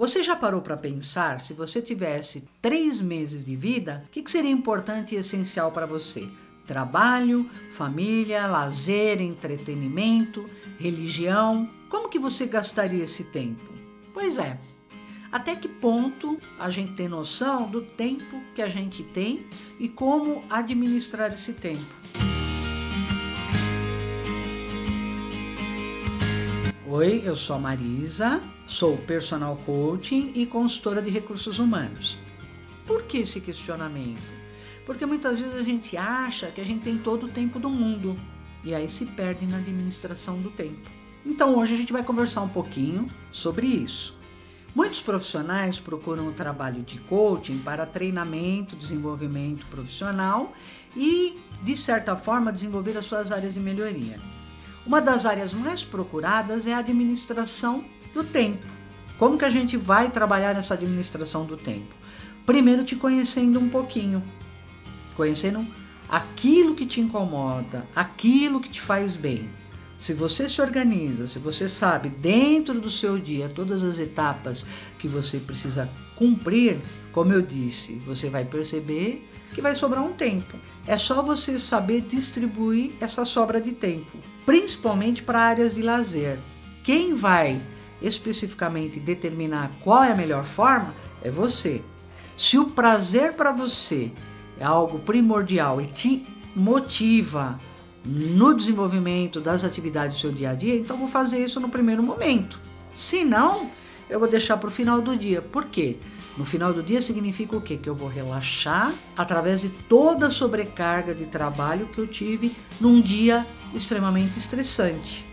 Você já parou para pensar, se você tivesse três meses de vida, o que, seria importante e essencial para você? Trabalho, família, lazer, entretenimento, religião. Como que você gastaria esse tempo? Pois é, até que ponto a gente tem noção do tempo que a gente tem e como administrar esse tempo. Oi, eu sou a Marisa, sou personal coaching e consultora de recursos humanos. Por que esse questionamento? Porque muitas vezes a gente acha que a gente tem todo o tempo do mundo e aí se perde na administração do tempo. Então hoje a gente vai conversar um pouquinho sobre isso. Muitos profissionais procuram o trabalho de coaching para treinamento, desenvolvimento profissional e, de certa forma, desenvolver as suas áreas de melhoria. Uma das áreas mais procuradas é a administração do tempo. Como que a gente vai trabalhar nessa administração do tempo? Primeiro te conhecendo um pouquinho, conhecendo aquilo que te incomoda, aquilo que te faz bem. Se você se organiza, se você sabe dentro do seu dia todas as etapas que você precisa cumprir, como eu disse, você vai perceber que vai sobrar um tempo. É só você saber distribuir essa sobra de tempo, principalmente para áreas de lazer. Quem vai especificamente determinar qual é a melhor forma é você. Se o prazer para você é algo primordial e te motiva no desenvolvimento das atividades do seu dia a dia, então vou fazer isso no primeiro momento. Se não, eu vou deixar para o final do dia. Por quê? No final do dia significa o quê? Que eu vou relaxar através de toda a sobrecarga de trabalho que eu tive num dia extremamente estressante.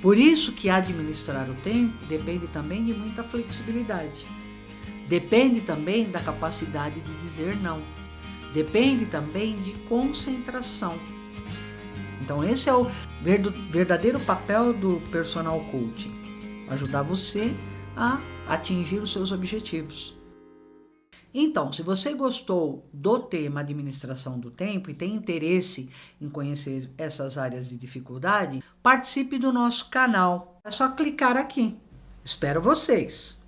Por isso que administrar o tempo depende também de muita flexibilidade. Depende também da capacidade de dizer não. Depende também de concentração. Então esse é o verdadeiro papel do personal coaching, ajudar você a atingir os seus objetivos. Então, se você gostou do tema administração do tempo e tem interesse em conhecer essas áreas de dificuldade, participe do nosso canal. É só clicar aqui. Espero vocês!